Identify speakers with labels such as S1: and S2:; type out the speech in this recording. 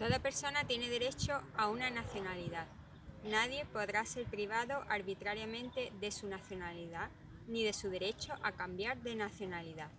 S1: Toda persona tiene derecho a una nacionalidad. Nadie podrá ser privado arbitrariamente de su nacionalidad ni de su derecho a cambiar de nacionalidad.